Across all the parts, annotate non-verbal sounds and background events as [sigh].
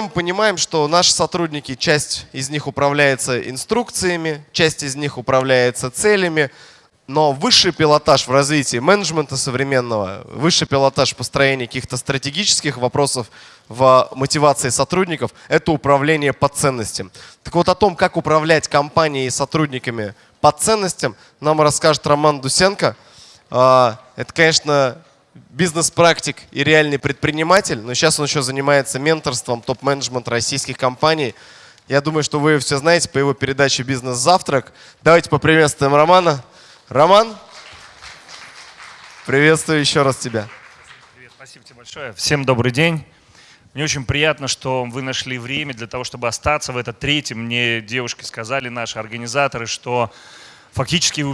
мы понимаем, что наши сотрудники, часть из них управляется инструкциями, часть из них управляется целями, но высший пилотаж в развитии менеджмента современного, высший пилотаж в построении каких-то стратегических вопросов в мотивации сотрудников – это управление по ценностям. Так вот о том, как управлять компанией и сотрудниками по ценностям, нам расскажет Роман Дусенко. А, это, конечно, бизнес-практик и реальный предприниматель, но сейчас он еще занимается менторством топ-менеджмента российских компаний. Я думаю, что вы все знаете по его передаче «Бизнес-завтрак». Давайте поприветствуем Романа. Роман, приветствую еще раз тебя. Привет, спасибо тебе большое. Всем добрый день. Мне очень приятно, что вы нашли время для того, чтобы остаться в этот третьем. Мне девушки сказали, наши организаторы, что фактически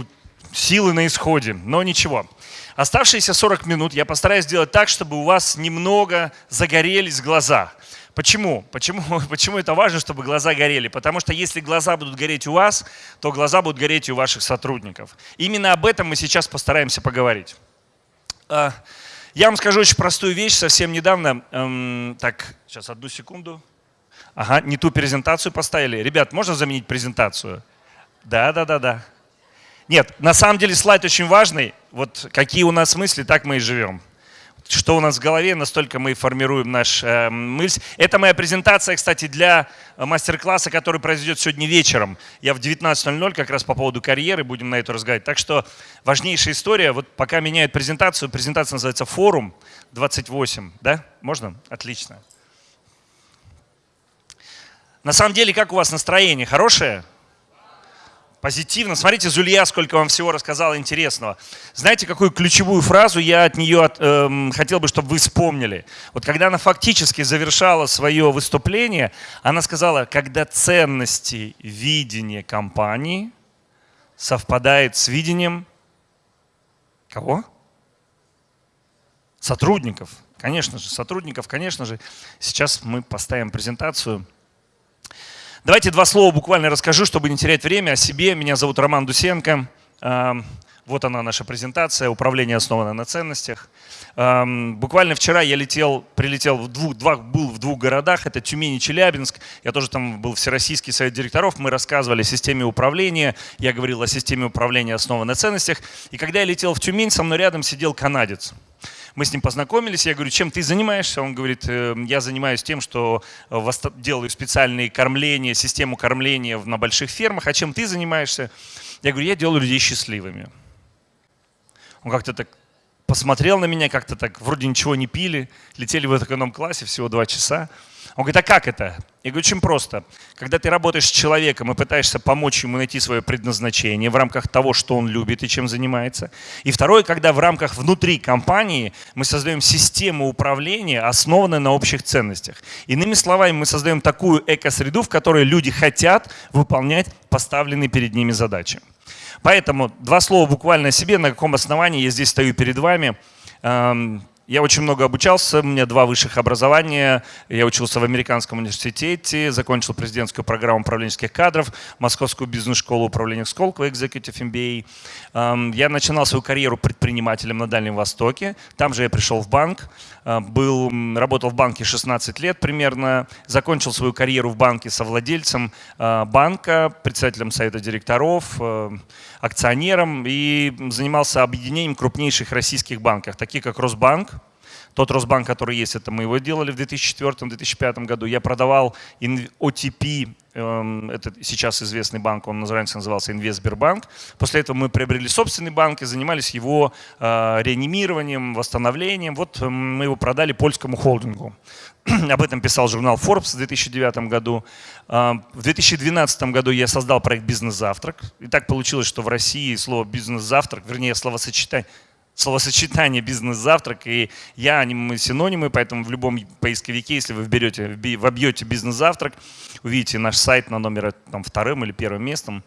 силы на исходе. Но ничего. Оставшиеся 40 минут я постараюсь сделать так, чтобы у вас немного загорелись глаза. Почему? Почему? [laughs] Почему это важно, чтобы глаза горели? Потому что если глаза будут гореть у вас, то глаза будут гореть и у ваших сотрудников. Именно об этом мы сейчас постараемся поговорить. А, я вам скажу очень простую вещь. Совсем недавно, эм, так, сейчас одну секунду. Ага, не ту презентацию поставили. Ребят, можно заменить презентацию? Да, да, да, да. Нет, на самом деле слайд очень важный. Вот какие у нас мысли, так мы и живем что у нас в голове, настолько мы формируем наш э, мысль. Это моя презентация, кстати, для мастер-класса, который произойдет сегодня вечером. Я в 19.00 как раз по поводу карьеры будем на это разговаривать. Так что важнейшая история. Вот пока меняют презентацию, презентация называется «Форум 28». Да? Можно? Отлично. На самом деле, как у вас настроение? Хорошее? Позитивно. Смотрите, Зулья, сколько вам всего рассказала интересного. Знаете, какую ключевую фразу я от нее от, эм, хотел бы, чтобы вы вспомнили? Вот когда она фактически завершала свое выступление, она сказала, когда ценности видения компании совпадает с видением кого? Сотрудников. Конечно же, сотрудников, конечно же. Сейчас мы поставим презентацию. Давайте два слова буквально расскажу, чтобы не терять время о себе. Меня зовут Роман Дусенко. Вот она наша презентация. Управление основано на ценностях. Буквально вчера я летел, прилетел в двух, два, был в двух городах. Это Тюмень и Челябинск. Я тоже там был Всероссийский совет директоров. Мы рассказывали о системе управления. Я говорил о системе управления основанной на ценностях. И когда я летел в Тюмень, со мной рядом сидел канадец. Мы с ним познакомились, я говорю, чем ты занимаешься? Он говорит, «Э, я занимаюсь тем, что э, делаю специальные кормления, систему кормления на больших фермах. А чем ты занимаешься? Я говорю, я делаю людей счастливыми. Он как-то так посмотрел на меня, как-то так, вроде ничего не пили, летели в эконом-классе всего два часа. Он говорит, а как это? Я говорю, очень просто. Когда ты работаешь с человеком и пытаешься помочь ему найти свое предназначение в рамках того, что он любит и чем занимается. И второе, когда в рамках внутри компании мы создаем систему управления, основанную на общих ценностях. Иными словами, мы создаем такую экосреду, в которой люди хотят выполнять поставленные перед ними задачи. Поэтому два слова буквально о себе, на каком основании я здесь стою перед вами. Эм, я очень много обучался, у меня два высших образования. Я учился в Американском университете, закончил президентскую программу управленческих кадров, Московскую бизнес-школу управления Сколково, Executive MBA. Я начинал свою карьеру предпринимателем на Дальнем Востоке. Там же я пришел в банк, был, работал в банке 16 лет примерно, закончил свою карьеру в банке совладельцем а, банка, председателем совета директоров, а, акционером и занимался объединением крупнейших российских банков, таких как Росбанк, тот Росбанк, который есть, это мы его делали в 2004-2005 году. Я продавал OTP, эм, это сейчас известный банк, он раньше назывался Инвестбербанк. После этого мы приобрели собственный банк и занимались его э, реанимированием, восстановлением. Вот эм, мы его продали польскому холдингу. [clears throat] Об этом писал журнал Forbes в 2009 году. Э, в 2012 году я создал проект «Бизнес-завтрак». И так получилось, что в России слово «бизнес-завтрак», вернее, словосочетание словосочетание «бизнес-завтрак», и я, они мы синонимы, поэтому в любом поисковике, если вы вберете, вобьете «бизнес-завтрак», увидите наш сайт на номер там, вторым или первым местом.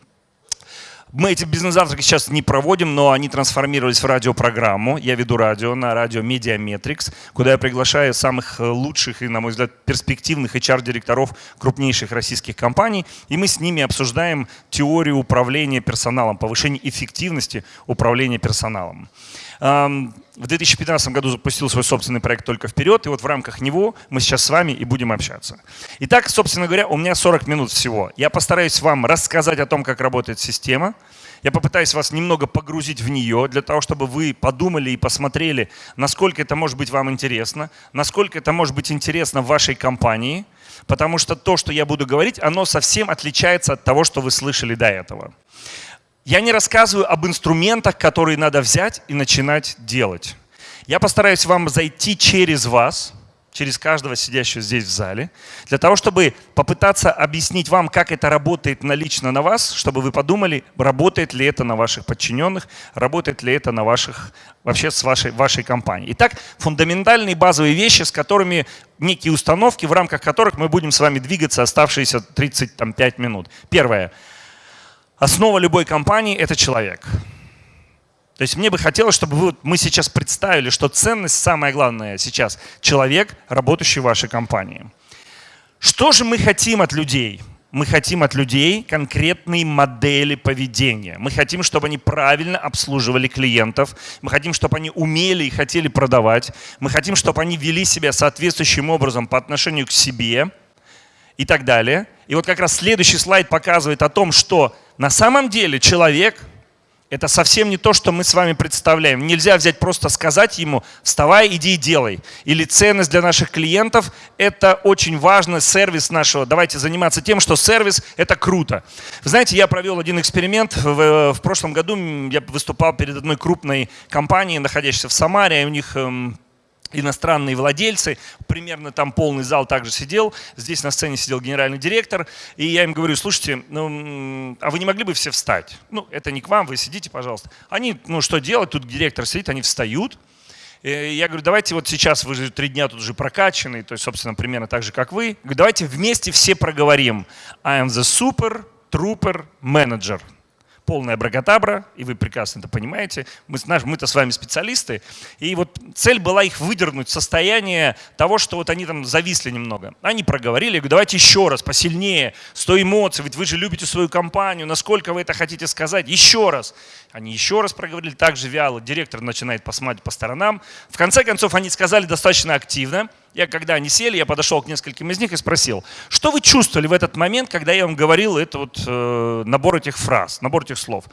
Мы эти бизнес-завтраки сейчас не проводим, но они трансформировались в радиопрограмму. Я веду радио на радио Mediametrics, куда я приглашаю самых лучших и, на мой взгляд, перспективных HR-директоров крупнейших российских компаний. И мы с ними обсуждаем теорию управления персоналом, повышение эффективности управления персоналом. В 2015 году запустил свой собственный проект «Только вперед», и вот в рамках него мы сейчас с вами и будем общаться. Итак, собственно говоря, у меня 40 минут всего. Я постараюсь вам рассказать о том, как работает система. Я попытаюсь вас немного погрузить в нее, для того, чтобы вы подумали и посмотрели, насколько это может быть вам интересно, насколько это может быть интересно вашей компании, потому что то, что я буду говорить, оно совсем отличается от того, что вы слышали до этого. Я не рассказываю об инструментах, которые надо взять и начинать делать. Я постараюсь вам зайти через вас, через каждого сидящего здесь в зале, для того, чтобы попытаться объяснить вам, как это работает на лично на вас, чтобы вы подумали, работает ли это на ваших подчиненных, работает ли это на ваших, вообще с вашей, вашей компанией. Итак, фундаментальные базовые вещи, с которыми некие установки, в рамках которых мы будем с вами двигаться оставшиеся 35 минут. Первое. Основа любой компании – это человек. То есть мне бы хотелось, чтобы вы, мы сейчас представили, что ценность самая главная сейчас – человек, работающий в вашей компании. Что же мы хотим от людей? Мы хотим от людей конкретные модели поведения. Мы хотим, чтобы они правильно обслуживали клиентов. Мы хотим, чтобы они умели и хотели продавать. Мы хотим, чтобы они вели себя соответствующим образом по отношению к себе и так далее. И вот как раз следующий слайд показывает о том, что на самом деле человек – это совсем не то, что мы с вами представляем. Нельзя взять просто сказать ему «вставай, иди и делай». Или ценность для наших клиентов – это очень важный сервис нашего. Давайте заниматься тем, что сервис – это круто. Вы знаете, я провел один эксперимент. В, в прошлом году я выступал перед одной крупной компанией, находящейся в Самаре. У них эм, иностранные владельцы, примерно там полный зал также сидел, здесь на сцене сидел генеральный директор, и я им говорю, слушайте, ну, а вы не могли бы все встать? Ну, это не к вам, вы сидите, пожалуйста. Они, ну, что делать, тут директор сидит, они встают, я говорю, давайте вот сейчас, вы же три дня тут уже прокачанный, то есть, собственно, примерно так же, как вы. Говорю, давайте вместе все проговорим. I am the super trooper manager полная бракотабра, и вы прекрасно это понимаете. Мы, мы-то с вами специалисты. И вот цель была их выдернуть состояние того, что вот они там зависли немного. Они проговорили, говорю, давайте еще раз, посильнее, сто эмоций, ведь вы же любите свою компанию, насколько вы это хотите сказать, еще раз. Они еще раз проговорили, так же вяло, директор начинает посмотреть по сторонам. В конце концов, они сказали достаточно активно, я когда они сели, я подошел к нескольким из них и спросил, что вы чувствовали в этот момент, когда я вам говорил это вот, э, набор этих фраз, набор этих слов?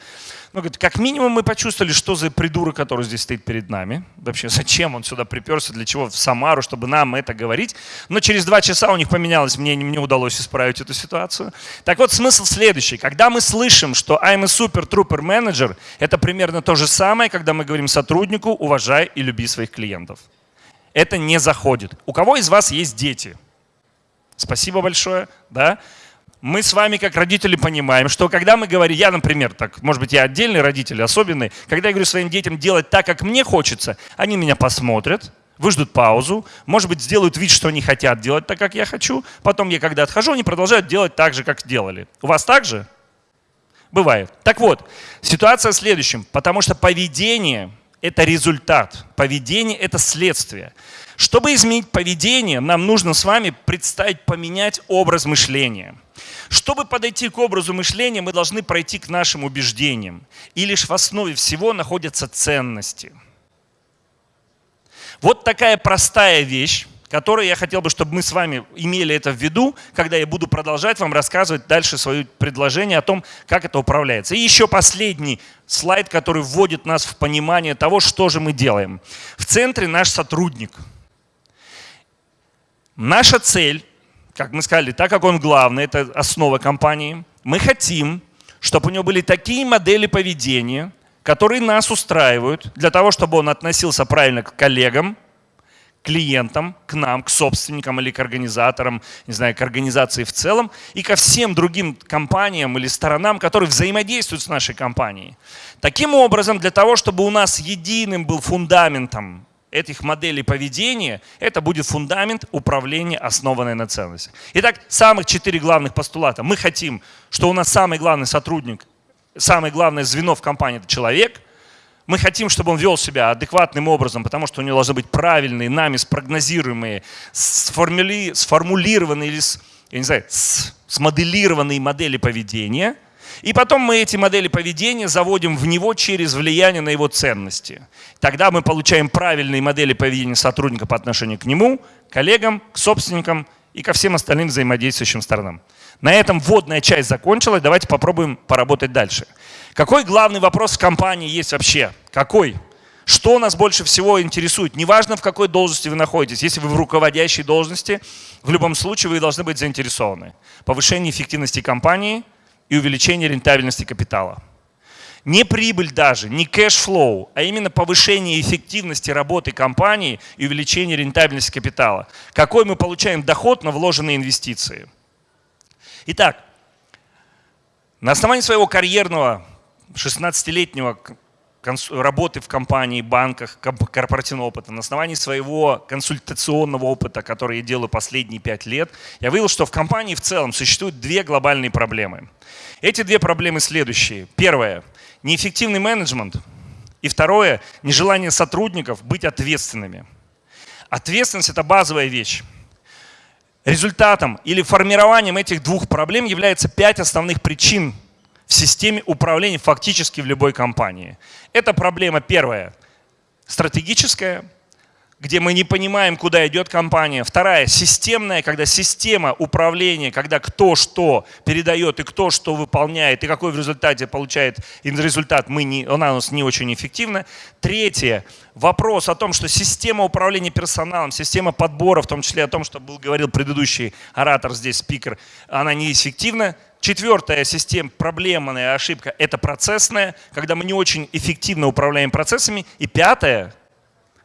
Ну, говорит, как минимум мы почувствовали, что за придурок, который здесь стоит перед нами. Вообще, зачем он сюда приперся, для чего в Самару, чтобы нам это говорить. Но через два часа у них поменялось мнение, мне удалось исправить эту ситуацию. Так вот, смысл следующий. Когда мы слышим, что I'm a super trooper manager, это примерно то же самое, когда мы говорим сотруднику, уважай и люби своих клиентов это не заходит. У кого из вас есть дети? Спасибо большое. Да? Мы с вами, как родители, понимаем, что когда мы говорим, я, например, так, может быть, я отдельный родитель, особенный, когда я говорю своим детям делать так, как мне хочется, они меня посмотрят, выждут паузу, может быть, сделают вид, что они хотят делать так, как я хочу, потом я, когда отхожу, они продолжают делать так же, как делали. У вас так же? Бывает. Так вот, ситуация в следующем, потому что поведение – это результат, поведение – это следствие. Чтобы изменить поведение, нам нужно с вами представить, поменять образ мышления. Чтобы подойти к образу мышления, мы должны пройти к нашим убеждениям. И лишь в основе всего находятся ценности. Вот такая простая вещь, которую я хотел бы, чтобы мы с вами имели это в виду, когда я буду продолжать вам рассказывать дальше свое предложение о том, как это управляется. И еще последний слайд, который вводит нас в понимание того, что же мы делаем. В центре наш сотрудник. Наша цель, как мы сказали, так как он главный, это основа компании, мы хотим, чтобы у него были такие модели поведения, которые нас устраивают, для того, чтобы он относился правильно к коллегам, клиентам, к нам, к собственникам или к организаторам, не знаю, к организации в целом и ко всем другим компаниям или сторонам, которые взаимодействуют с нашей компанией. Таким образом, для того, чтобы у нас единым был фундаментом этих моделей поведения, это будет фундамент управления, основанный на ценностях. Итак, самых четыре главных постулата. Мы хотим, что у нас самый главный сотрудник, самое главное звено в компании – это человек – мы хотим, чтобы он вел себя адекватным образом, потому что у него должны быть правильные, нами спрогнозируемые, сформули, сформулированные или я не знаю, смоделированные модели поведения. И потом мы эти модели поведения заводим в него через влияние на его ценности. Тогда мы получаем правильные модели поведения сотрудника по отношению к нему, коллегам, к собственникам и ко всем остальным взаимодействующим сторонам. На этом вводная часть закончилась. Давайте попробуем поработать дальше. Какой главный вопрос в компании есть вообще? Какой? Что нас больше всего интересует? Неважно, в какой должности вы находитесь. Если вы в руководящей должности, в любом случае вы должны быть заинтересованы. Повышение эффективности компании и увеличение рентабельности капитала. Не прибыль даже, не cash flow, а именно повышение эффективности работы компании и увеличение рентабельности капитала. Какой мы получаем доход на вложенные инвестиции. Итак, на основании своего карьерного 16-летнего работы в компании, банках, корпоративного опыта, на основании своего консультационного опыта, который я делаю последние пять лет, я выявил, что в компании в целом существуют две глобальные проблемы. Эти две проблемы следующие. Первое – неэффективный менеджмент. И второе – нежелание сотрудников быть ответственными. Ответственность – это базовая вещь. Результатом или формированием этих двух проблем является пять основных причин в системе управления фактически в любой компании. Это проблема первая, стратегическая, где мы не понимаем, куда идет компания. Вторая, системная, когда система управления, когда кто что передает и кто что выполняет, и какой в результате получает результат, мы не, она у нас не очень эффективна. Третье, вопрос о том, что система управления персоналом, система подбора, в том числе о том, что был говорил предыдущий оратор здесь, спикер, она неэффективна. Четвертая система, проблемная ошибка – это процессная, когда мы не очень эффективно управляем процессами. И пятая,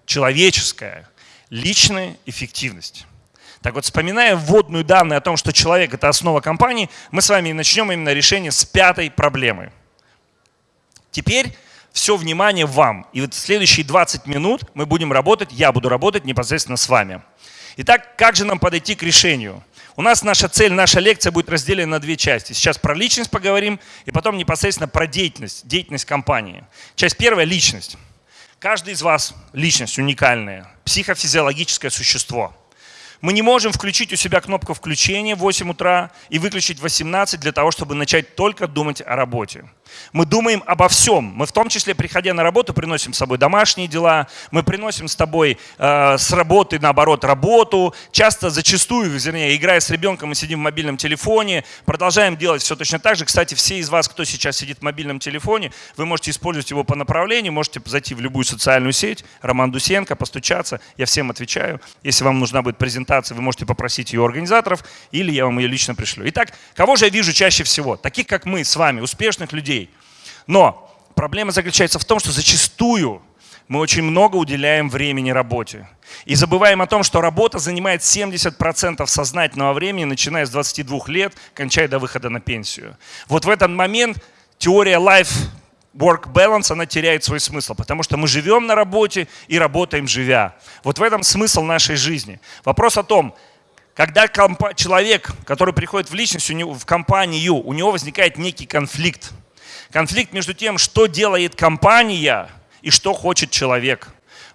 человеческая, личная эффективность. Так вот, вспоминая вводную данную о том, что человек – это основа компании, мы с вами начнем именно решение с пятой проблемы. Теперь все внимание вам. И вот следующие 20 минут мы будем работать, я буду работать непосредственно с вами. Итак, как же нам подойти к решению? У нас наша цель, наша лекция будет разделена на две части. Сейчас про личность поговорим, и потом непосредственно про деятельность, деятельность компании. Часть первая – личность. Каждый из вас – личность уникальная, психофизиологическое существо. Мы не можем включить у себя кнопку включения в 8 утра и выключить в 18 для того, чтобы начать только думать о работе. Мы думаем обо всем. Мы в том числе, приходя на работу, приносим с собой домашние дела, мы приносим с тобой э, с работы, наоборот, работу. Часто, зачастую, вернее, играя с ребенком, мы сидим в мобильном телефоне, продолжаем делать все точно так же. Кстати, все из вас, кто сейчас сидит в мобильном телефоне, вы можете использовать его по направлению, можете зайти в любую социальную сеть, Роман Дусенко, постучаться, я всем отвечаю. Если вам нужна будет презентация, вы можете попросить ее организаторов, или я вам ее лично пришлю. Итак, кого же я вижу чаще всего? Таких, как мы с вами, успешных людей, но проблема заключается в том, что зачастую мы очень много уделяем времени работе. И забываем о том, что работа занимает 70% сознательного времени, начиная с 22 лет, кончая до выхода на пенсию. Вот в этот момент теория life work balance, она теряет свой смысл, потому что мы живем на работе и работаем живя. Вот в этом смысл нашей жизни. Вопрос о том, когда человек, который приходит в личность, в компанию, у него возникает некий конфликт. Конфликт между тем, что делает компания и что хочет человек.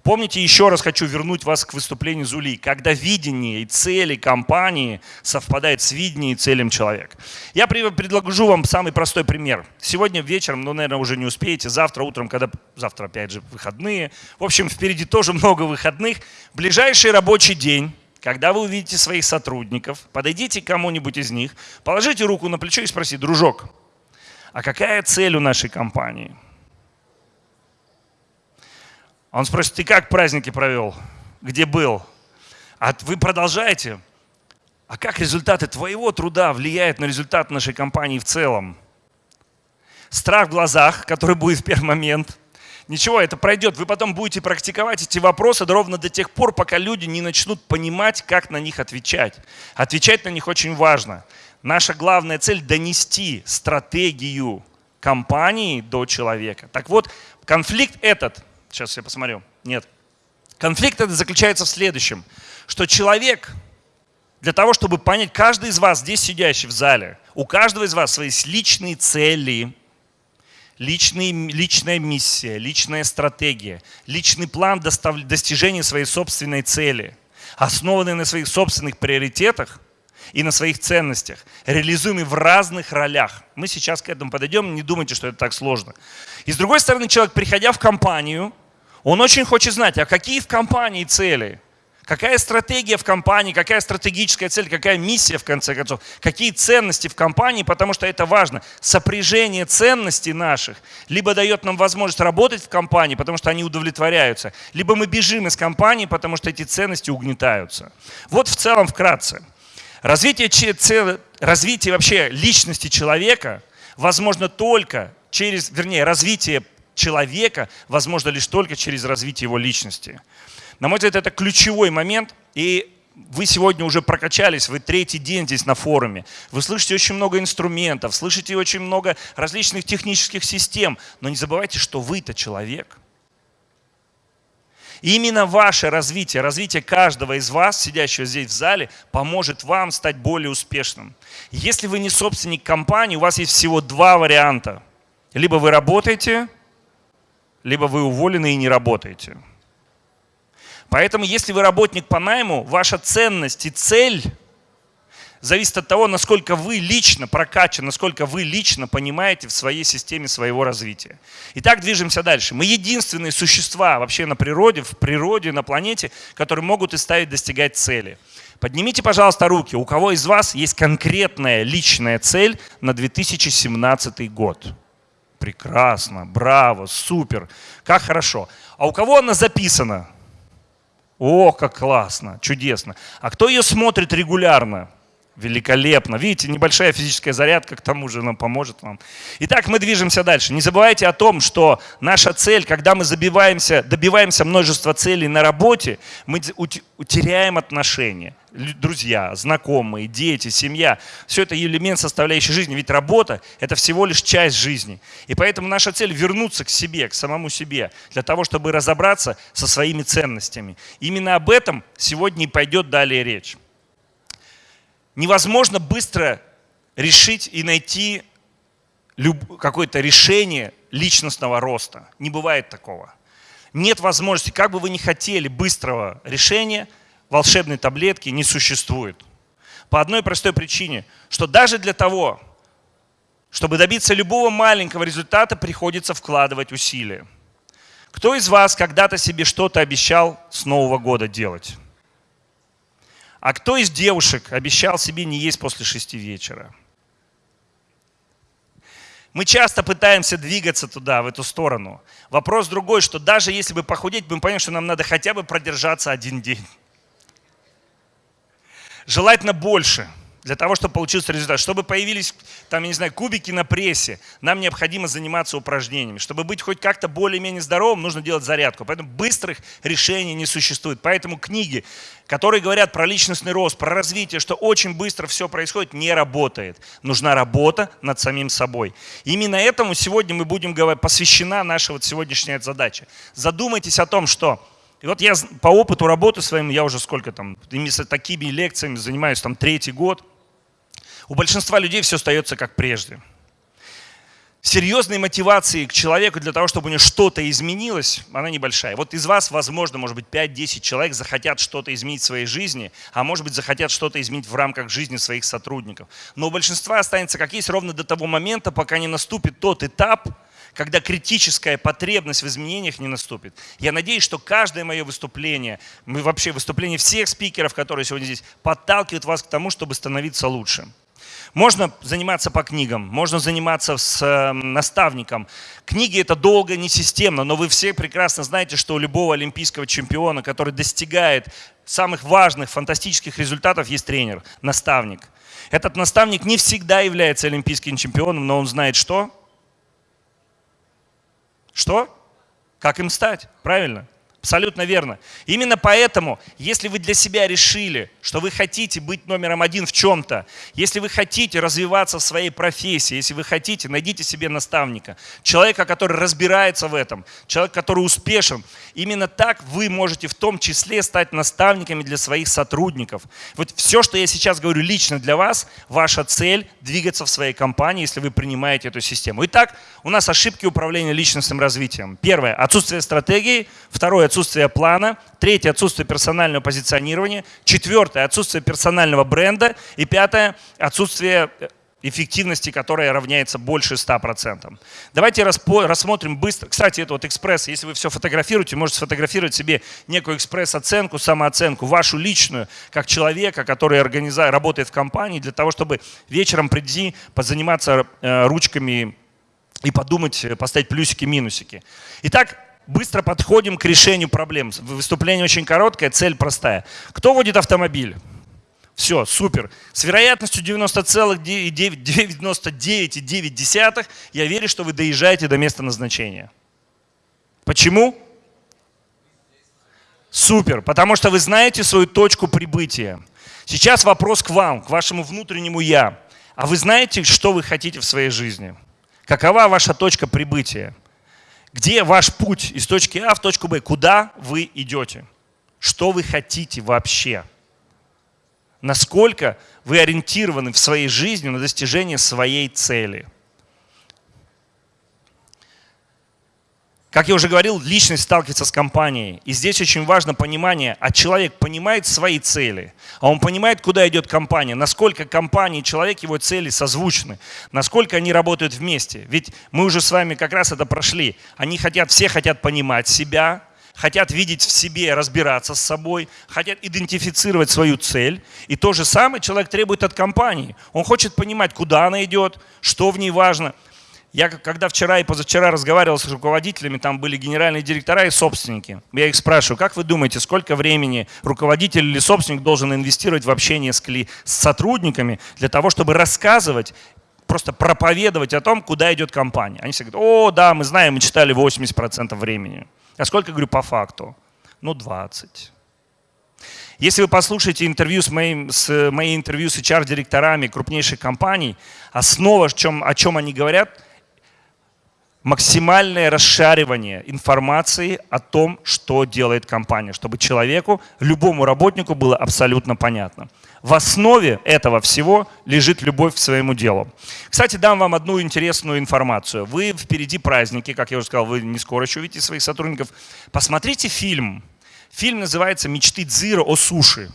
Помните, еще раз хочу вернуть вас к выступлению Зули, когда видение и цели компании совпадают с видением и целям человека. Я предложу вам самый простой пример. Сегодня вечером, ну, наверное, уже не успеете, завтра утром, когда, завтра опять же выходные. В общем, впереди тоже много выходных. Ближайший рабочий день, когда вы увидите своих сотрудников, подойдите к кому-нибудь из них, положите руку на плечо и спросите, дружок, а какая цель у нашей компании? Он спросит, ты как праздники провел? Где был? А вы продолжаете? А как результаты твоего труда влияют на результат нашей компании в целом? Страх в глазах, который будет в первый момент. Ничего, это пройдет. Вы потом будете практиковать эти вопросы ровно до тех пор, пока люди не начнут понимать, как на них отвечать. Отвечать на них очень важно. Наша главная цель – донести стратегию компании до человека. Так вот, конфликт этот, сейчас я посмотрю, нет. Конфликт этот заключается в следующем, что человек, для того, чтобы понять, каждый из вас, здесь сидящий в зале, у каждого из вас свои личные цели, личные, личная миссия, личная стратегия, личный план достижения своей собственной цели, основанный на своих собственных приоритетах – и на своих ценностях, реализуемый в разных ролях. Мы сейчас к этому подойдем, не думайте, что это так сложно. И с другой стороны, человек, приходя в компанию, он очень хочет знать, а какие в компании цели – Какая стратегия в компании, какая стратегическая цель, какая миссия в конце концов, какие ценности в компании, потому что это важно. Сопряжение ценностей наших либо дает нам возможность работать в компании, потому что они удовлетворяются, либо мы бежим из компании, потому что эти ценности угнетаются. Вот в целом вкратце. Развитие, развитие вообще личности человека возможно только через, вернее, развитие человека возможно лишь только через развитие его личности. На мой взгляд, это ключевой момент. И вы сегодня уже прокачались, вы третий день здесь на форуме. Вы слышите очень много инструментов, слышите очень много различных технических систем. Но не забывайте, что вы-то человек. Именно ваше развитие, развитие каждого из вас, сидящего здесь в зале, поможет вам стать более успешным. Если вы не собственник компании, у вас есть всего два варианта. Либо вы работаете, либо вы уволены и не работаете. Поэтому, если вы работник по найму, ваша ценность и цель зависит от того, насколько вы лично прокачаны, насколько вы лично понимаете в своей системе своего развития. Итак, движемся дальше. Мы единственные существа вообще на природе, в природе, на планете, которые могут и ставить достигать цели. Поднимите, пожалуйста, руки. У кого из вас есть конкретная личная цель на 2017 год? Прекрасно, браво, супер, как хорошо. А у кого она записана? О, как классно, чудесно. А кто ее смотрит регулярно? Великолепно. Видите, небольшая физическая зарядка к тому же нам поможет вам. Итак, мы движемся дальше. Не забывайте о том, что наша цель, когда мы забиваемся, добиваемся множества целей на работе, мы утеряем отношения. Друзья, знакомые, дети, семья. Все это элемент составляющей жизни. Ведь работа – это всего лишь часть жизни. И поэтому наша цель – вернуться к себе, к самому себе, для того, чтобы разобраться со своими ценностями. Именно об этом сегодня и пойдет далее речь невозможно быстро решить и найти какое-то решение личностного роста. Не бывает такого. Нет возможности, как бы вы ни хотели быстрого решения, волшебной таблетки не существует. По одной простой причине, что даже для того, чтобы добиться любого маленького результата, приходится вкладывать усилия. Кто из вас когда-то себе что-то обещал с Нового года делать? А кто из девушек обещал себе не есть после шести вечера? Мы часто пытаемся двигаться туда, в эту сторону. Вопрос другой, что даже если бы похудеть, мы понимаем, что нам надо хотя бы продержаться один день. Желательно больше – для того, чтобы получился результат. Чтобы появились, там, я не знаю, кубики на прессе, нам необходимо заниматься упражнениями. Чтобы быть хоть как-то более-менее здоровым, нужно делать зарядку. Поэтому быстрых решений не существует. Поэтому книги, которые говорят про личностный рост, про развитие, что очень быстро все происходит, не работает. Нужна работа над самим собой. Именно этому сегодня мы будем говорить, посвящена наша вот сегодняшняя задача. Задумайтесь о том, что и вот я по опыту работы своим, я уже сколько там, такими лекциями занимаюсь, там третий год – у большинства людей все остается как прежде. Серьезной мотивации к человеку для того, чтобы у него что-то изменилось, она небольшая. Вот из вас, возможно, может быть, 5-10 человек захотят что-то изменить в своей жизни, а может быть, захотят что-то изменить в рамках жизни своих сотрудников. Но у большинства останется как есть ровно до того момента, пока не наступит тот этап, когда критическая потребность в изменениях не наступит. Я надеюсь, что каждое мое выступление, вообще выступление всех спикеров, которые сегодня здесь, подталкивает вас к тому, чтобы становиться лучше. Можно заниматься по книгам, можно заниматься с э, наставником. Книги это долго, не системно, но вы все прекрасно знаете, что у любого олимпийского чемпиона, который достигает самых важных, фантастических результатов, есть тренер, наставник. Этот наставник не всегда является олимпийским чемпионом, но он знает что? Что? Как им стать? Правильно? Абсолютно верно. Именно поэтому, если вы для себя решили, что вы хотите быть номером один в чем-то, если вы хотите развиваться в своей профессии, если вы хотите, найдите себе наставника, человека, который разбирается в этом, человек, который успешен. Именно так вы можете в том числе стать наставниками для своих сотрудников. Вот все, что я сейчас говорю лично для вас, ваша цель двигаться в своей компании, если вы принимаете эту систему. Итак, у нас ошибки управления личностным развитием. Первое – отсутствие стратегии. Второе – отсутствие плана. Третье – отсутствие персонального позиционирования. Четвертое – отсутствие персонального бренда. И пятое – отсутствие эффективности, которая равняется больше 100%. Давайте рассмотрим быстро. Кстати, это вот экспресс. Если вы все фотографируете, можете сфотографировать себе некую экспресс-оценку, самооценку, вашу личную, как человека, который организа... работает в компании, для того, чтобы вечером прийти, позаниматься э, ручками и подумать, э, поставить плюсики-минусики. Итак, быстро подходим к решению проблем. Выступление очень короткое, цель простая. Кто водит автомобиль? Все, супер. С вероятностью 90,99,9 я верю, что вы доезжаете до места назначения. Почему? Супер, потому что вы знаете свою точку прибытия. Сейчас вопрос к вам, к вашему внутреннему «я». А вы знаете, что вы хотите в своей жизни? Какова ваша точка прибытия? Где ваш путь из точки А в точку Б? Куда вы идете? Что вы хотите вообще? насколько вы ориентированы в своей жизни на достижение своей цели. Как я уже говорил, личность сталкивается с компанией. И здесь очень важно понимание, а человек понимает свои цели, а он понимает, куда идет компания, насколько компания и человек, его цели созвучны, насколько они работают вместе. Ведь мы уже с вами как раз это прошли. Они хотят, все хотят понимать себя, хотят видеть в себе, разбираться с собой, хотят идентифицировать свою цель. И то же самое человек требует от компании. Он хочет понимать, куда она идет, что в ней важно. Я когда вчера и позавчера разговаривал с руководителями, там были генеральные директора и собственники. Я их спрашиваю, как вы думаете, сколько времени руководитель или собственник должен инвестировать в общение с, с сотрудниками для того, чтобы рассказывать просто проповедовать о том, куда идет компания. Они все говорят, о, да, мы знаем, мы читали 80% времени. А сколько, говорю, по факту? Ну, 20. Если вы послушаете интервью с моим, с мои интервью с HR-директорами крупнейших компаний, основа, о чем, о чем они говорят, максимальное расшаривание информации о том, что делает компания, чтобы человеку, любому работнику было абсолютно понятно. В основе этого всего лежит любовь к своему делу. Кстати, дам вам одну интересную информацию. Вы впереди праздники, как я уже сказал, вы не скоро еще увидите своих сотрудников. Посмотрите фильм. Фильм называется «Мечты Дзира о суши».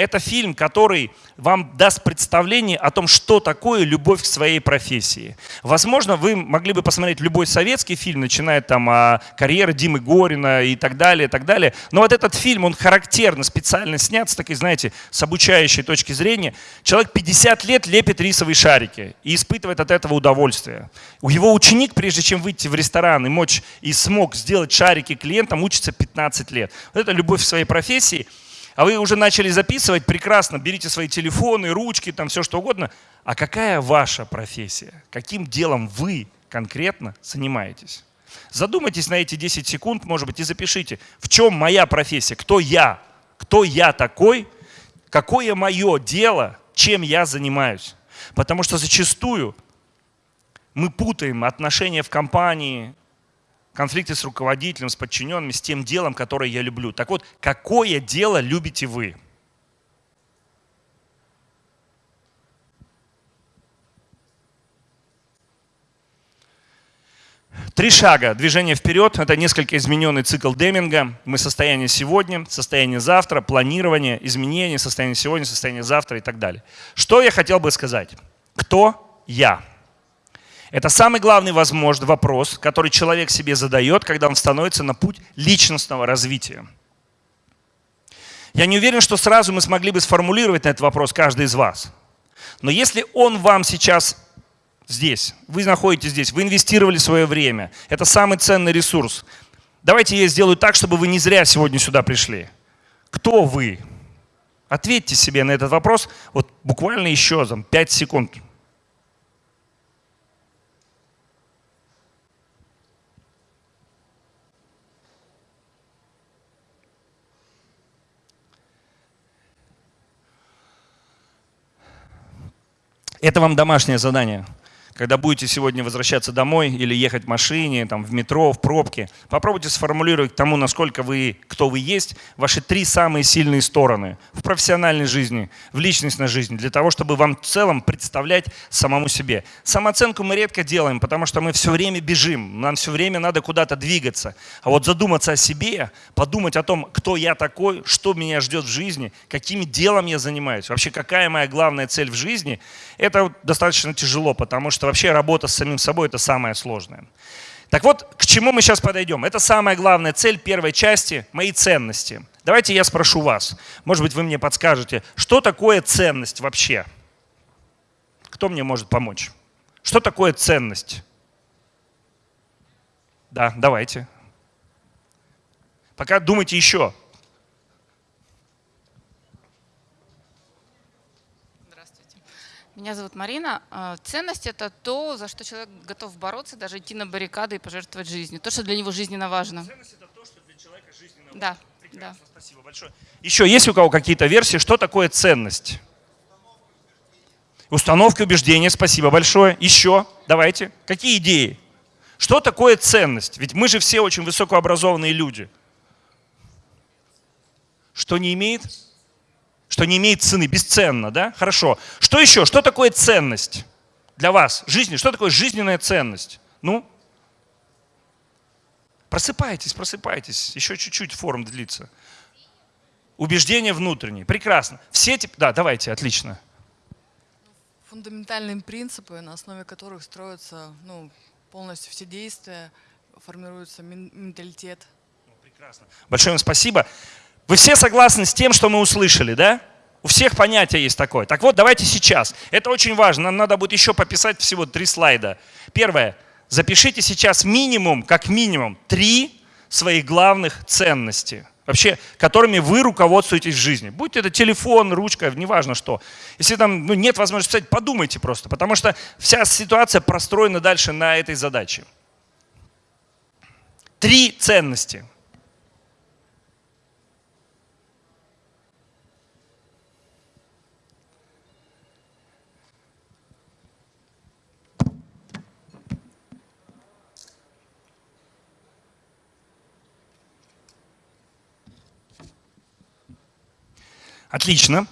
Это фильм, который вам даст представление о том, что такое любовь к своей профессии. Возможно, вы могли бы посмотреть любой советский фильм, начиная там о карьере Димы Горина и так далее, и так далее. Но вот этот фильм, он характерно, специально снят с такой, знаете, с обучающей точки зрения. Человек 50 лет лепит рисовые шарики и испытывает от этого удовольствие. У его ученик, прежде чем выйти в ресторан и мочь и смог сделать шарики клиентам, учится 15 лет. Вот это любовь к своей профессии – а вы уже начали записывать, прекрасно, берите свои телефоны, ручки, там все что угодно. А какая ваша профессия? Каким делом вы конкретно занимаетесь? Задумайтесь на эти 10 секунд, может быть, и запишите, в чем моя профессия, кто я, кто я такой, какое мое дело, чем я занимаюсь. Потому что зачастую мы путаем отношения в компании, конфликте с руководителем, с подчиненными, с тем делом, которое я люблю. Так вот, какое дело любите вы? Три шага. Движение вперед. Это несколько измененный цикл Деминга. Мы состояние сегодня, состояние завтра, планирование, изменение, состояние сегодня, состояние завтра и так далее. Что я хотел бы сказать? Кто я? Это самый главный возможный вопрос, который человек себе задает, когда он становится на путь личностного развития. Я не уверен, что сразу мы смогли бы сформулировать на этот вопрос каждый из вас. Но если он вам сейчас здесь, вы находитесь здесь, вы инвестировали свое время, это самый ценный ресурс. Давайте я сделаю так, чтобы вы не зря сегодня сюда пришли. Кто вы? Ответьте себе на этот вопрос вот буквально еще там, 5 секунд. Это вам домашнее задание. Когда будете сегодня возвращаться домой или ехать в машине, там, в метро, в пробке, попробуйте сформулировать тому, насколько вы, кто вы есть, ваши три самые сильные стороны в профессиональной жизни, в личностной жизни, для того, чтобы вам в целом представлять самому себе. Самооценку мы редко делаем, потому что мы все время бежим, нам все время надо куда-то двигаться. А вот задуматься о себе, подумать о том, кто я такой, что меня ждет в жизни, каким делом я занимаюсь, вообще какая моя главная цель в жизни, это достаточно тяжело, потому что вообще работа с самим собой – это самое сложное. Так вот, к чему мы сейчас подойдем? Это самая главная цель первой части – мои ценности. Давайте я спрошу вас, может быть, вы мне подскажете, что такое ценность вообще? Кто мне может помочь? Что такое ценность? Да, давайте. Пока думайте еще. Меня зовут Марина. А, ценность – это то, за что человек готов бороться, даже идти на баррикады и пожертвовать жизнью. То, что для него жизненно важно. Ценность – это то, что для человека жизненно важно. Да. Прекрасно, да. спасибо большое. Еще есть у кого какие-то версии, что такое ценность? Установки убеждения, спасибо большое. Еще, давайте. Какие идеи? Что такое ценность? Ведь мы же все очень высокообразованные люди. Что не имеет? Что не имеет цены, бесценно, да? Хорошо. Что еще? Что такое ценность для вас? Жизни. Что такое жизненная ценность? Ну? Просыпайтесь, просыпайтесь. Еще чуть-чуть форум длится. Убеждения внутренние. Прекрасно. Все эти... Да, давайте, отлично. Фундаментальные принципы, на основе которых строятся ну, полностью все действия, формируется менталитет. Прекрасно. Большое вам спасибо. Вы все согласны с тем, что мы услышали, да? У всех понятие есть такое. Так вот, давайте сейчас. Это очень важно. Нам надо будет еще пописать всего три слайда. Первое. Запишите сейчас минимум, как минимум, три своих главных ценностей, вообще, которыми вы руководствуетесь в жизни. Будь это телефон, ручка, неважно что. Если там ну, нет возможности писать, подумайте просто, потому что вся ситуация простроена дальше на этой задаче. Три ценности. Отлично.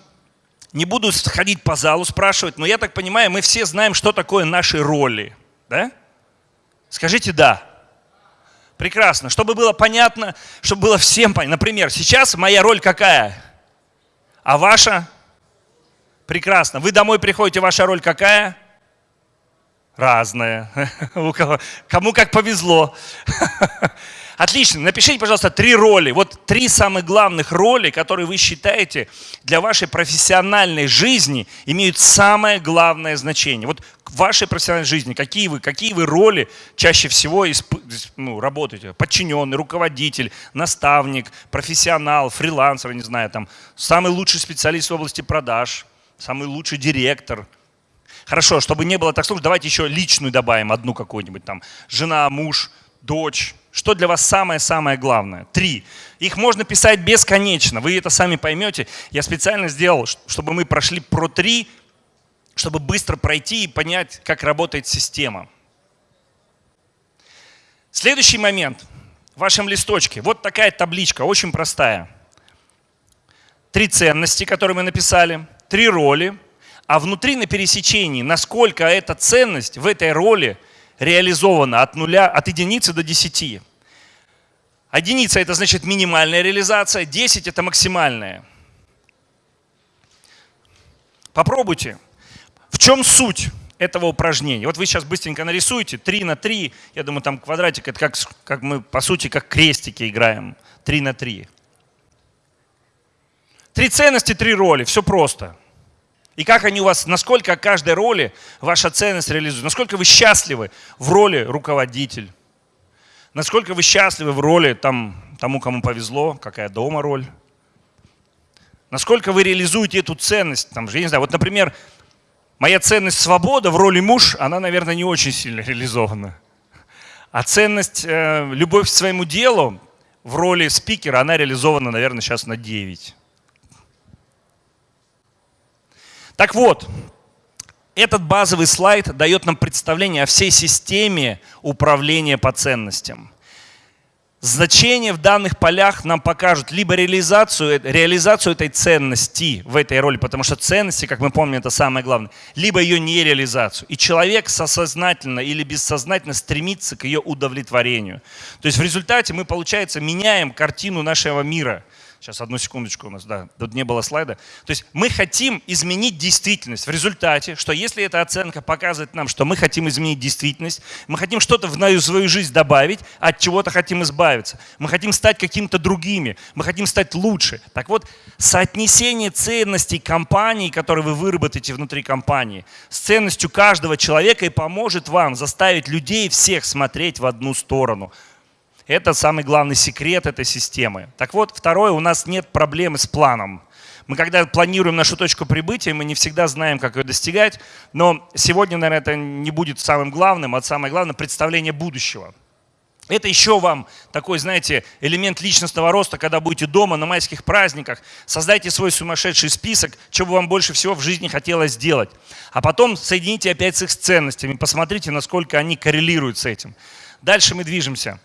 Не буду ходить по залу, спрашивать, но я так понимаю, мы все знаем, что такое наши роли. Да? Скажите «да». Прекрасно. Чтобы было понятно, чтобы было всем понятно. Например, сейчас моя роль какая? А ваша? Прекрасно. Вы домой приходите, ваша роль какая? Разная. [laughs] Кому как повезло. [laughs] Отлично. Напишите, пожалуйста, три роли. Вот три самых главных роли, которые вы считаете для вашей профессиональной жизни имеют самое главное значение. Вот в вашей профессиональной жизни какие вы, какие вы роли чаще всего исп, ну, работаете? Подчиненный, руководитель, наставник, профессионал, фрилансер, не знаю, там, самый лучший специалист в области продаж, самый лучший директор – Хорошо, чтобы не было так сложно, давайте еще личную добавим, одну какую-нибудь там. Жена, муж, дочь, что для вас самое-самое главное? Три. Их можно писать бесконечно, вы это сами поймете. Я специально сделал, чтобы мы прошли про три, чтобы быстро пройти и понять, как работает система. Следующий момент в вашем листочке. Вот такая табличка, очень простая. Три ценности, которые мы написали, три роли, а внутри на пересечении, насколько эта ценность в этой роли – реализовано от нуля, от единицы до десяти. Единица – это значит минимальная реализация, 10 – это максимальная. Попробуйте. В чем суть этого упражнения? Вот вы сейчас быстренько нарисуете 3 на 3. Я думаю, там квадратик – это как, как мы, по сути, как крестики играем. 3 на 3. Три ценности, три роли. Все просто. И как они у вас, насколько каждой роли ваша ценность реализуется, насколько вы счастливы в роли руководитель, насколько вы счастливы в роли там, тому, кому повезло, какая дома роль, насколько вы реализуете эту ценность, там я не знаю, вот, например, моя ценность свобода в роли муж, она, наверное, не очень сильно [laughs] реализована. А ценность э, любовь к своему делу в роли спикера, она реализована, наверное, сейчас на 9. Так вот, этот базовый слайд дает нам представление о всей системе управления по ценностям. Значения в данных полях нам покажут либо реализацию, реализацию этой ценности в этой роли, потому что ценности, как мы помним, это самое главное, либо ее нереализацию. И человек сознательно или бессознательно стремится к ее удовлетворению. То есть в результате мы, получается, меняем картину нашего мира – Сейчас, одну секундочку у нас, да, тут не было слайда. То есть мы хотим изменить действительность. В результате, что если эта оценка показывает нам, что мы хотим изменить действительность, мы хотим что-то в свою жизнь добавить, от чего-то хотим избавиться. Мы хотим стать каким-то другими, мы хотим стать лучше. Так вот, соотнесение ценностей компании, которые вы выработаете внутри компании, с ценностью каждого человека и поможет вам заставить людей всех смотреть в одну сторону – это самый главный секрет этой системы. Так вот, второе, у нас нет проблемы с планом. Мы когда планируем нашу точку прибытия, мы не всегда знаем, как ее достигать, но сегодня, наверное, это не будет самым главным, а самое главное – представление будущего. Это еще вам такой, знаете, элемент личностного роста, когда будете дома на майских праздниках, создайте свой сумасшедший список, чего бы вам больше всего в жизни хотелось сделать. А потом соедините опять с их ценностями, посмотрите, насколько они коррелируют с этим. Дальше мы движемся.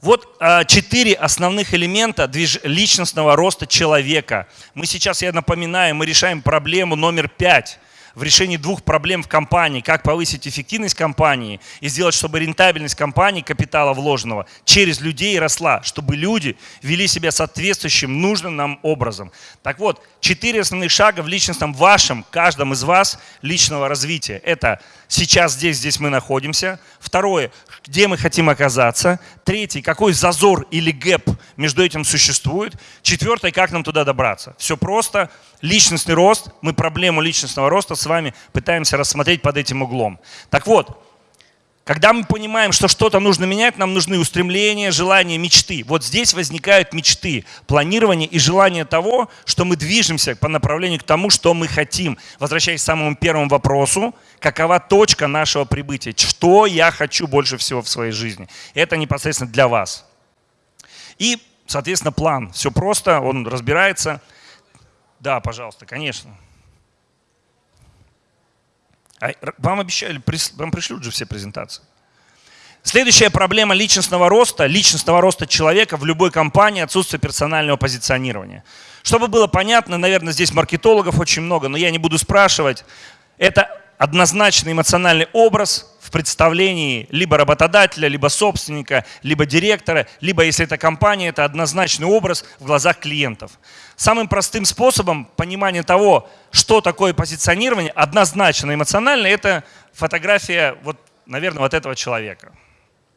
Вот а, четыре основных элемента личностного роста человека. Мы сейчас, я напоминаю, мы решаем проблему номер пять в решении двух проблем в компании, как повысить эффективность компании и сделать, чтобы рентабельность компании, капитала вложенного, через людей росла, чтобы люди вели себя соответствующим, нужным нам образом. Так вот, четыре основных шага в личностном вашем, каждом из вас личного развития. Это сейчас здесь, здесь мы находимся. Второе, где мы хотим оказаться. Третий, какой зазор или гэп между этим существует. Четвертое, как нам туда добраться. Все просто. Личностный рост, мы проблему личностного роста с вами пытаемся рассмотреть под этим углом. Так вот, когда мы понимаем, что что-то нужно менять, нам нужны устремления, желания, мечты. Вот здесь возникают мечты, планирование и желание того, что мы движемся по направлению к тому, что мы хотим. Возвращаясь к самому первому вопросу, какова точка нашего прибытия? Что я хочу больше всего в своей жизни? Это непосредственно для вас. И, соответственно, план. Все просто, он разбирается. Да, пожалуйста, конечно. А вам обещали, вам пришлют же все презентации. Следующая проблема личностного роста, личностного роста человека в любой компании – отсутствие персонального позиционирования. Чтобы было понятно, наверное, здесь маркетологов очень много, но я не буду спрашивать. Это однозначный эмоциональный образ в представлении либо работодателя, либо собственника, либо директора, либо, если это компания, это однозначный образ в глазах клиентов. Самым простым способом понимания того, что такое позиционирование, однозначно эмоционально, это фотография, вот, наверное, вот этого человека.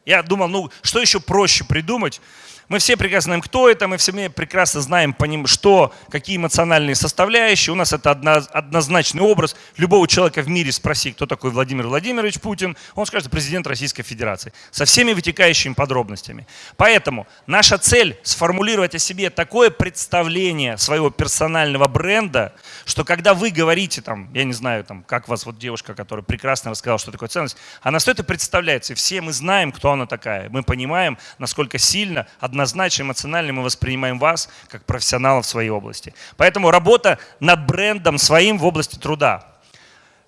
Я думал, ну что еще проще придумать, мы все прекрасно знаем, кто это, мы все прекрасно знаем, что, какие эмоциональные составляющие. У нас это однозначный образ. Любого человека в мире спроси, кто такой Владимир Владимирович Путин, он скажет президент Российской Федерации. Со всеми вытекающими подробностями. Поэтому наша цель сформулировать о себе такое представление своего персонального бренда, что когда вы говорите, там, я не знаю, там, как вас вот девушка, которая прекрасно рассказала, что такое ценность, она стоит и представляется. И все мы знаем, кто она такая. Мы понимаем, насколько сильно однозначно эмоционально мы воспринимаем вас как профессионала в своей области. Поэтому работа над брендом своим в области труда.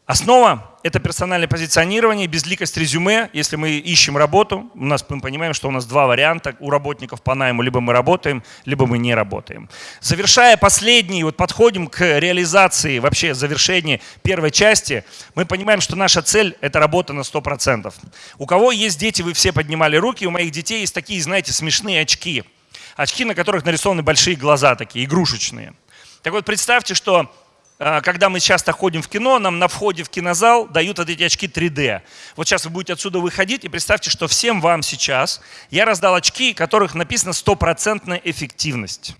Основа – это персональное позиционирование, безликость резюме. Если мы ищем работу, у нас, мы понимаем, что у нас два варианта у работников по найму. Либо мы работаем, либо мы не работаем. Завершая последний, вот подходим к реализации, вообще завершении первой части, мы понимаем, что наша цель – это работа на 100%. У кого есть дети, вы все поднимали руки, у моих детей есть такие, знаете, смешные очки. Очки, на которых нарисованы большие глаза такие, игрушечные. Так вот, представьте, что когда мы часто ходим в кино, нам на входе в кинозал дают вот эти очки 3D. Вот сейчас вы будете отсюда выходить и представьте, что всем вам сейчас я раздал очки, которых написано стопроцентная эффективность.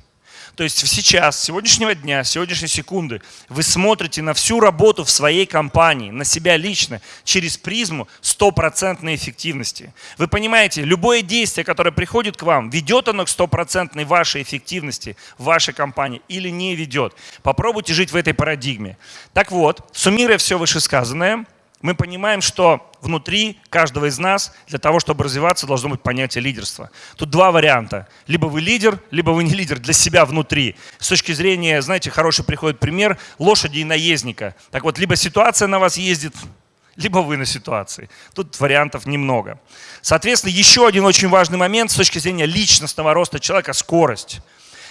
То есть сейчас, сегодняшнего дня, сегодняшней секунды вы смотрите на всю работу в своей компании, на себя лично, через призму стопроцентной эффективности. Вы понимаете, любое действие, которое приходит к вам, ведет оно к стопроцентной вашей эффективности в вашей компании или не ведет. Попробуйте жить в этой парадигме. Так вот, суммируя все вышесказанное, Мы понимаем, что внутри каждого из нас для того, чтобы развиваться, должно быть понятие лидерства. Тут два варианта. Либо вы лидер, либо вы не лидер для себя внутри. С точки зрения, знаете, хороший приходит пример лошади и наездника. Так вот, либо ситуация на вас ездит, либо вы на ситуации. Тут вариантов немного. Соответственно, еще один очень важный момент с точки зрения личностного роста человека – скорость.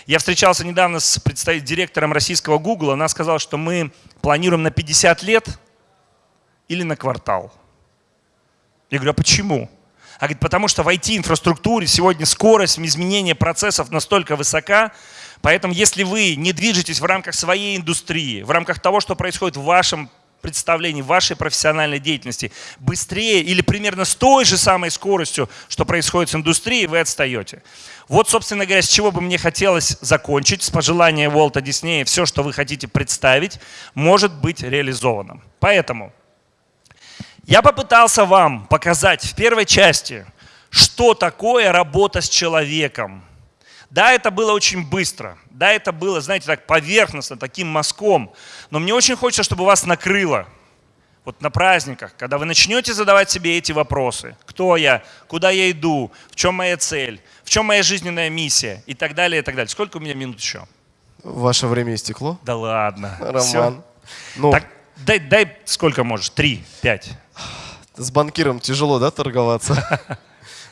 Я встречался недавно с директором российского Google. Она сказала, что мы планируем на 50 лет или на квартал. Я говорю, а почему? Она говорит, потому что в IT-инфраструктуре сегодня скорость изменения процессов настолько высока, поэтому если вы не движетесь в рамках своей индустрии, в рамках того, что происходит в вашем представлений вашей профессиональной деятельности быстрее или примерно с той же самой скоростью, что происходит с индустрией, вы отстаете. Вот, собственно говоря, с чего бы мне хотелось закончить, с пожелания Уолта Диснея, все, что вы хотите представить, может быть реализовано. Поэтому я попытался вам показать в первой части, что такое работа с человеком. Да, это было очень быстро. Да, это было, знаете, так поверхностно, таким мазком. Но мне очень хочется, чтобы вас накрыло. Вот на праздниках, когда вы начнете задавать себе эти вопросы. Кто я? Куда я иду? В чем моя цель? В чем моя жизненная миссия? И так далее, и так далее. Сколько у меня минут еще? Ваше время истекло. Да ладно. Роман. Всё. Ну, Так, дай, дай сколько можешь? Три, пять. с банкиром тяжело, да, торговаться? [laughs]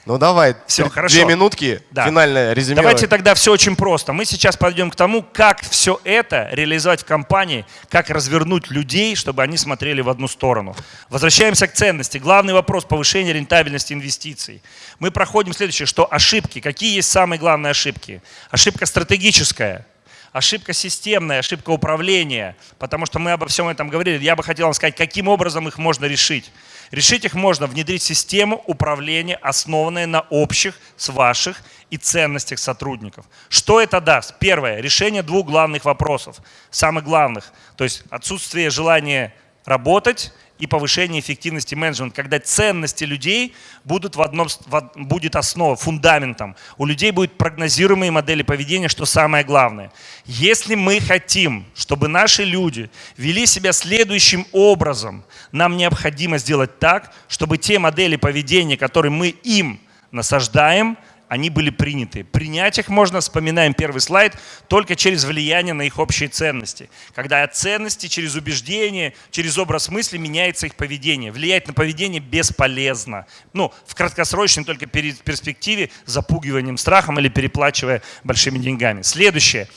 Ну давай, [laughs] три- хорошо. две минутки, Да. финальное резюме. Давайте тогда все очень просто. Мы сейчас подойдем к тому, как все это реализовать в компании, как развернуть людей, чтобы они смотрели в одну сторону. Возвращаемся к ценности. Главный вопрос повышения рентабельности инвестиций. Мы проходим следующее, что ошибки. Какие есть самые главные ошибки? Ошибка стратегическая. Ошибка системная, ошибка управления, потому что мы обо всем этом говорили. Я бы хотел вам сказать, каким образом их можно решить. Решить их можно внедрить систему управления, основанную на общих, с ваших и ценностях сотрудников. Что это даст? Первое. Решение двух главных вопросов. Самых главных. То есть отсутствие желания работать и повышение эффективности менеджмента, когда ценности людей будут в одном, в будет основа, фундаментом. У людей будут прогнозируемые модели поведения, что самое главное. Если мы хотим, чтобы наши люди вели себя следующим образом, нам необходимо сделать так, чтобы те модели поведения, которые мы им насаждаем, они были приняты. Принять их можно, вспоминаем первый слайд, только через влияние на их общие ценности. Когда от ценности через убеждение, через образ мысли меняется их поведение. Влиять на поведение бесполезно. Ну, в краткосрочной только перспективе, запугиванием, страхом или переплачивая большими деньгами. Следующее.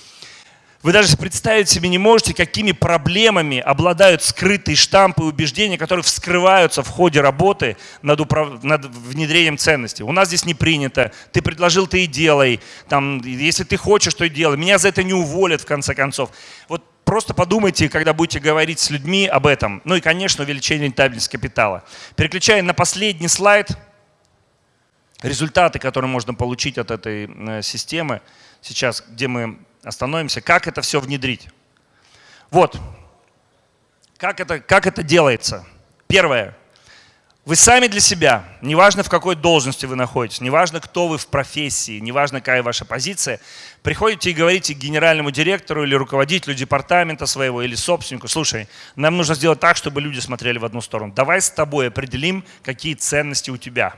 Вы даже представить себе не можете, какими проблемами обладают скрытые штампы и убеждения, которые вскрываются в ходе работы над, управ- над внедрением ценностей. У нас здесь не принято. Ты предложил, ты и делай. Там, если ты хочешь, то и делай. Меня за это не уволят, в конце концов. Вот просто подумайте, когда будете говорить с людьми об этом. Ну и, конечно, увеличение рентабельности капитала. Переключая на последний слайд, результаты, которые можно получить от этой э, системы, сейчас, где мы остановимся, как это все внедрить. Вот, как это, как это делается. Первое. Вы сами для себя, неважно в какой должности вы находитесь, неважно кто вы в профессии, неважно какая ваша позиция, приходите и говорите генеральному директору или руководителю департамента своего или собственнику, слушай, нам нужно сделать так, чтобы люди смотрели в одну сторону. Давай с тобой определим, какие ценности у тебя.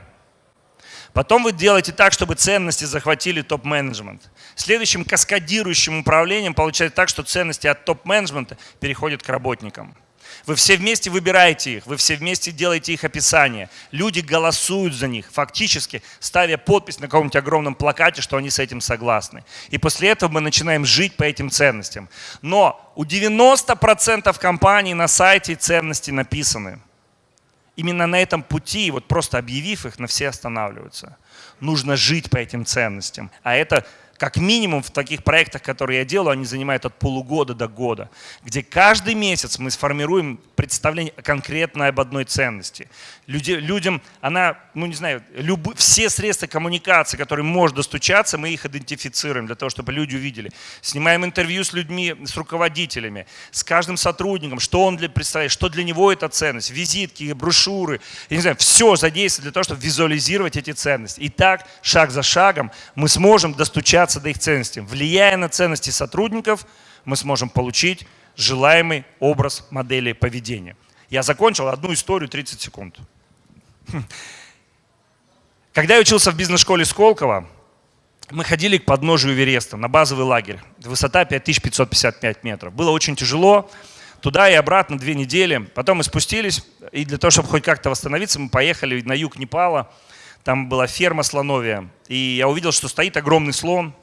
Потом вы делаете так, чтобы ценности захватили топ-менеджмент. Следующим каскадирующим управлением получается так, что ценности от топ-менеджмента переходят к работникам. Вы все вместе выбираете их, вы все вместе делаете их описание. Люди голосуют за них, фактически ставя подпись на каком-нибудь огромном плакате, что они с этим согласны. И после этого мы начинаем жить по этим ценностям. Но у 90% компаний на сайте ценности написаны. Именно на этом пути, вот просто объявив их, на все останавливаются. Нужно жить по этим ценностям. А это как минимум в таких проектах, которые я делаю, они занимают от полугода до года, где каждый месяц мы сформируем представление конкретно об одной ценности. Люди, людям, она, ну не знаю, любы, все средства коммуникации, которые может достучаться, мы их идентифицируем для того, чтобы люди увидели. Снимаем интервью с людьми, с руководителями, с каждым сотрудником, что он для, представляет, что для него это ценность, визитки, брошюры, я не знаю, все задействовать для того, чтобы визуализировать эти ценности. И так, шаг за шагом, мы сможем достучаться до их ценностей. Влияя на ценности сотрудников, мы сможем получить желаемый образ модели поведения. Я закончил одну историю 30 секунд. Хм. Когда я учился в бизнес-школе Сколково, мы ходили к подножию Эвереста на базовый лагерь. Высота 5555 метров. Было очень тяжело. Туда и обратно две недели. Потом мы спустились, и для того, чтобы хоть как-то восстановиться, мы поехали на юг Непала. Там была ферма слоновья. И я увидел, что стоит огромный слон.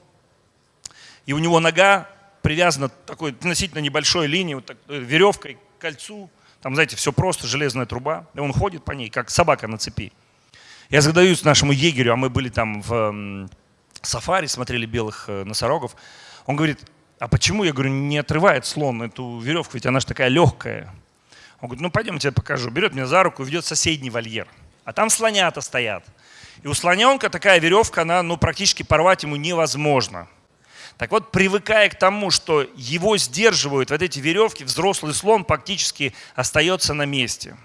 И у него нога привязана такой относительно небольшой линией, вот так, э, веревкой к кольцу. Там, знаете, все просто, железная труба. И он ходит по ней, как собака на цепи. Я задаюсь нашему егерю, а мы были там в сафари, смотрели белых э, носорогов. Он говорит, а почему, я говорю, не отрывает слон эту веревку, ведь она же такая легкая. Он говорит, ну пойдем, я тебе покажу. Берет меня за руку ведет в соседний вольер. А там слонята стоят. И у слоненка такая веревка, она ну, практически порвать ему невозможно. Так вот, привыкая к тому, что его сдерживают вот эти веревки, взрослый слон практически остается на месте.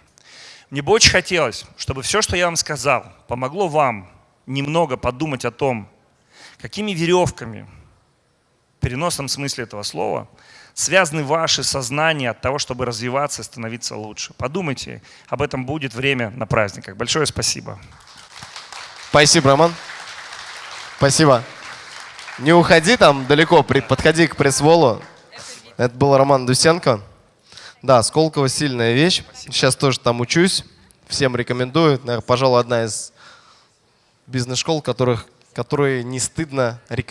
Мне бы очень хотелось, чтобы все, что я вам сказал, помогло вам немного подумать о том, какими веревками, в переносном смысле этого слова, связаны ваши сознания от того, чтобы развиваться и становиться лучше. Подумайте, об этом будет время на праздниках. Большое спасибо. Спасибо, Роман. Спасибо. Не уходи там далеко, подходи к пресс-волу. Это был Роман Дусенко. Да, Сколково сильная вещь. Сейчас тоже там учусь. Всем рекомендую. Наверное, пожалуй, одна из бизнес-школ, которых, которые не стыдно рекомендовать.